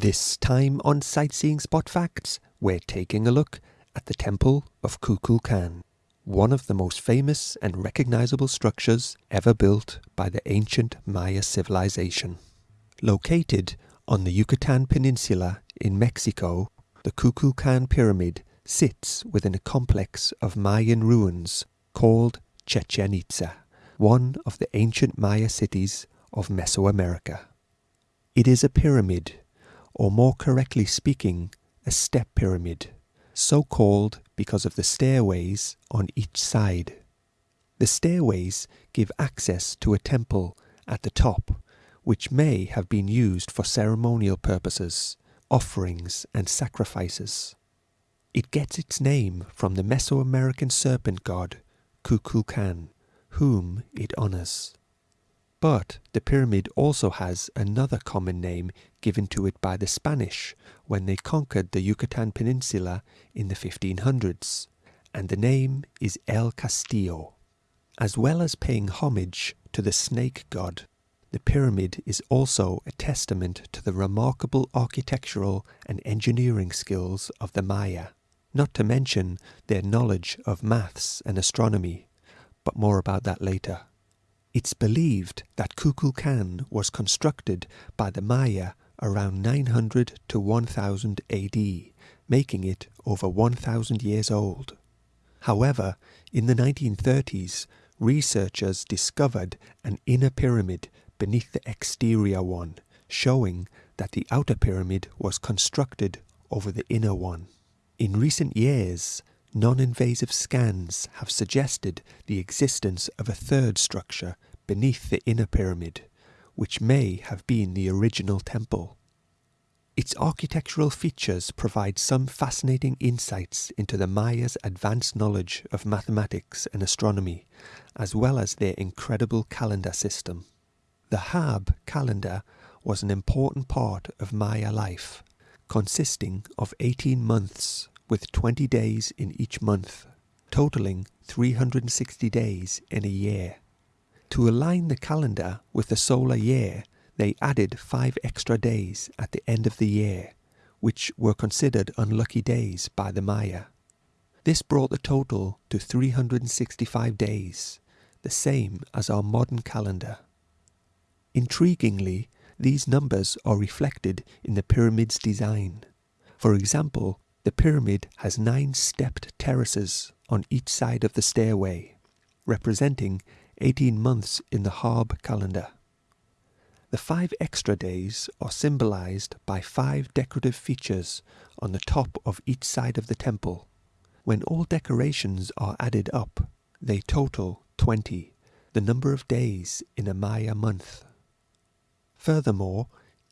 This time on Sightseeing Spot Facts, we're taking a look at the Temple of Kukulkan, one of the most famous and recognizable structures ever built by the ancient Maya civilization. Located on the Yucatan Peninsula in Mexico, the Kukulkan Pyramid sits within a complex of Mayan ruins called Chichen Itza, one of the ancient Maya cities of Mesoamerica. It is a pyramid or more correctly speaking, a step pyramid, so called because of the stairways on each side. The stairways give access to a temple at the top, which may have been used for ceremonial purposes, offerings, and sacrifices. It gets its name from the Mesoamerican serpent god Kukulkan, whom it honors. But the pyramid also has another common name given to it by the Spanish when they conquered the Yucatan Peninsula in the 1500s, and the name is El Castillo. As well as paying homage to the snake god, the pyramid is also a testament to the remarkable architectural and engineering skills of the Maya, not to mention their knowledge of maths and astronomy, but more about that later. It's believed that Kukulkan was constructed by the Maya around 900 to 1000 AD, making it over 1000 years old. However, in the 1930s, researchers discovered an inner pyramid beneath the exterior one, showing that the outer pyramid was constructed over the inner one. In recent years, Non-invasive scans have suggested the existence of a third structure beneath the inner pyramid, which may have been the original temple. Its architectural features provide some fascinating insights into the Mayas' advanced knowledge of mathematics and astronomy, as well as their incredible calendar system. The Haab calendar was an important part of Maya life, consisting of 18 months with 20 days in each month, totaling 360 days in a year. To align the calendar with the solar year, they added five extra days at the end of the year, which were considered unlucky days by the Maya. This brought the total to 365 days, the same as our modern calendar. Intriguingly, these numbers are reflected in the pyramid's design. For example, the pyramid has nine stepped terraces on each side of the stairway, representing 18 months in the Haab calendar. The five extra days are symbolized by five decorative features on the top of each side of the temple. When all decorations are added up, they total 20, the number of days in a Maya month. Furthermore,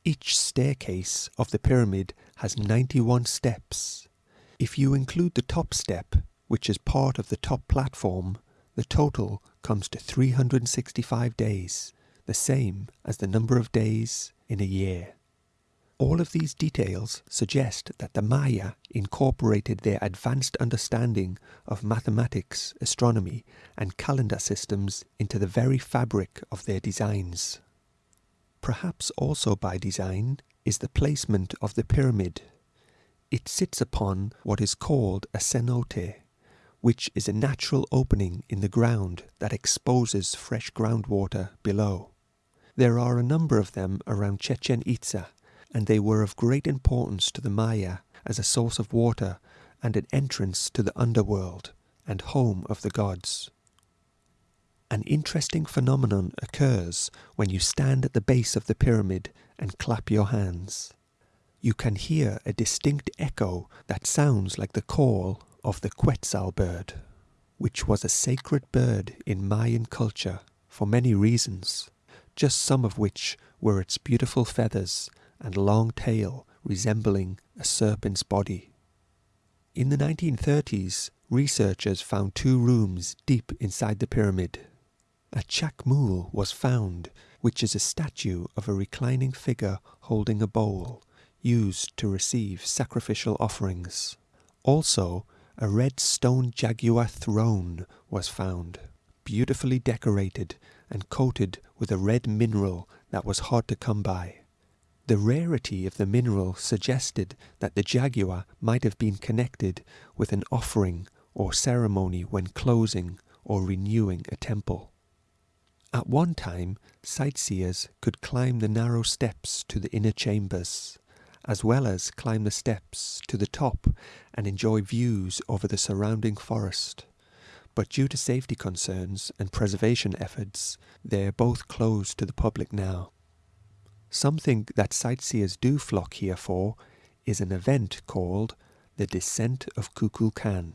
each staircase of the pyramid has 91 steps. If you include the top step, which is part of the top platform, the total comes to 365 days, the same as the number of days in a year. All of these details suggest that the Maya incorporated their advanced understanding of mathematics, astronomy, and calendar systems into the very fabric of their designs. Perhaps also by design is the placement of the pyramid. It sits upon what is called a cenote, which is a natural opening in the ground that exposes fresh groundwater below. There are a number of them around Chichen Itza, and they were of great importance to the Maya as a source of water and an entrance to the underworld and home of the gods. An interesting phenomenon occurs when you stand at the base of the pyramid and clap your hands. You can hear a distinct echo that sounds like the call of the Quetzal bird, which was a sacred bird in Mayan culture for many reasons, just some of which were its beautiful feathers and long tail resembling a serpent's body. In the 1930s, researchers found two rooms deep inside the pyramid a Chacmool was found, which is a statue of a reclining figure holding a bowl, used to receive sacrificial offerings. Also, a red stone jaguar throne was found, beautifully decorated and coated with a red mineral that was hard to come by. The rarity of the mineral suggested that the jaguar might have been connected with an offering or ceremony when closing or renewing a temple. At one time, sightseers could climb the narrow steps to the inner chambers, as well as climb the steps to the top and enjoy views over the surrounding forest. But due to safety concerns and preservation efforts, they are both closed to the public now. Something that sightseers do flock here for is an event called the Descent of Kukulkan.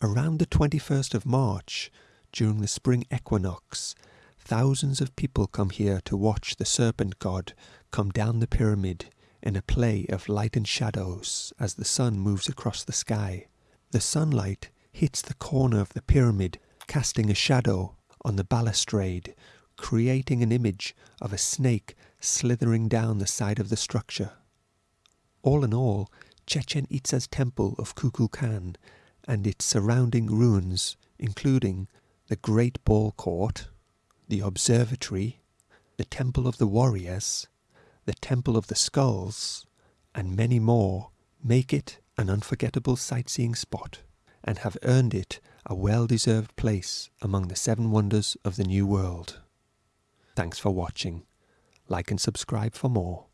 Around the 21st of March, during the spring equinox, thousands of people come here to watch the serpent god come down the pyramid in a play of light and shadows as the sun moves across the sky. The sunlight hits the corner of the pyramid, casting a shadow on the balustrade, creating an image of a snake slithering down the side of the structure. All in all, Chichen Itza's temple of Kukulkan and its surrounding ruins, including the Great Ball Court, the Observatory, the Temple of the Warriors, the Temple of the Skulls, and many more, make it an unforgettable sightseeing spot and have earned it a well deserved place among the seven wonders of the New World. Thanks for watching. Like and subscribe for more.